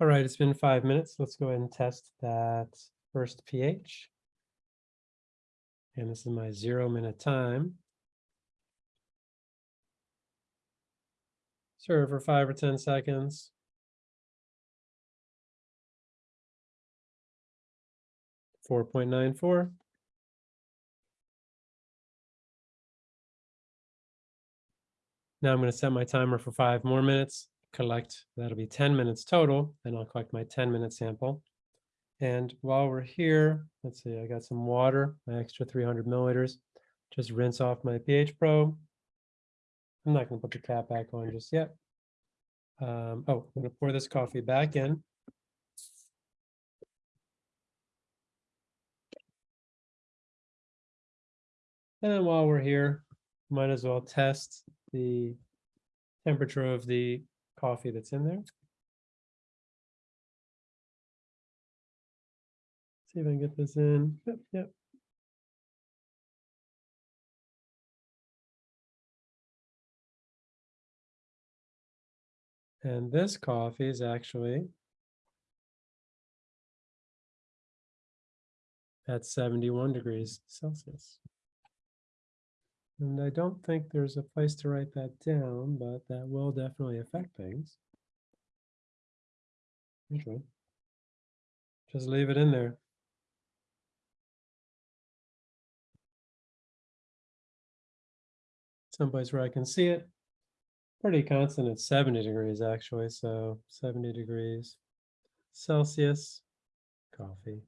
All right, it's been five minutes. Let's go ahead and test that first pH. And this is my zero minute time. Serve for five or 10 seconds. Four point nine four. Now I'm going to set my timer for five more minutes, collect, that'll be 10 minutes total, and I'll collect my 10 minute sample. And while we're here, let's see, I got some water, my extra 300 milliliters. Just rinse off my pH probe. I'm not going to put the cap back on just yet. Um, oh, I'm going to pour this coffee back in. And then while we're here, might as well test the temperature of the coffee that's in there. See if I can get this in. Yep, yep. And this coffee is actually at 71 degrees Celsius. And I don't think there's a place to write that down, but that will definitely affect things. Okay. Just leave it in there. Someplace where I can see it. Pretty constant at 70 degrees actually, so 70 degrees Celsius, coffee.